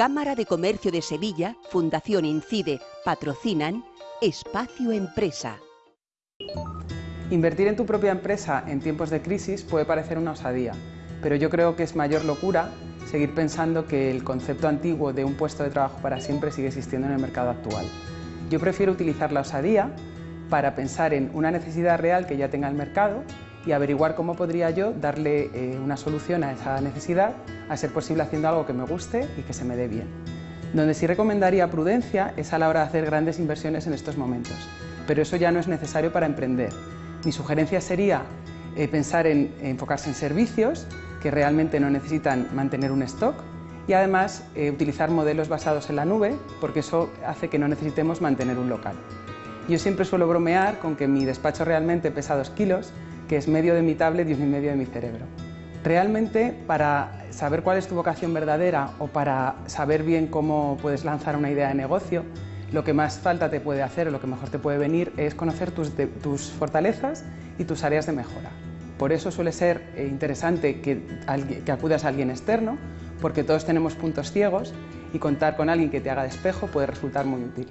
Cámara de Comercio de Sevilla, Fundación Incide, patrocinan Espacio Empresa. Invertir en tu propia empresa en tiempos de crisis puede parecer una osadía, pero yo creo que es mayor locura seguir pensando que el concepto antiguo de un puesto de trabajo para siempre sigue existiendo en el mercado actual. Yo prefiero utilizar la osadía para pensar en una necesidad real que ya tenga el mercado y averiguar cómo podría yo darle eh, una solución a esa necesidad, a ser posible haciendo algo que me guste y que se me dé bien. Donde sí recomendaría prudencia es a la hora de hacer grandes inversiones en estos momentos, pero eso ya no es necesario para emprender. Mi sugerencia sería eh, pensar en enfocarse en servicios que realmente no necesitan mantener un stock y además eh, utilizar modelos basados en la nube porque eso hace que no necesitemos mantener un local. Yo siempre suelo bromear con que mi despacho realmente pesa dos kilos, que es medio de mi tablet y un medio de mi cerebro. Realmente, para saber cuál es tu vocación verdadera o para saber bien cómo puedes lanzar una idea de negocio, lo que más falta te puede hacer o lo que mejor te puede venir es conocer tus, tus fortalezas y tus áreas de mejora. Por eso suele ser eh, interesante que, que acudas a alguien externo, porque todos tenemos puntos ciegos y contar con alguien que te haga de espejo puede resultar muy útil.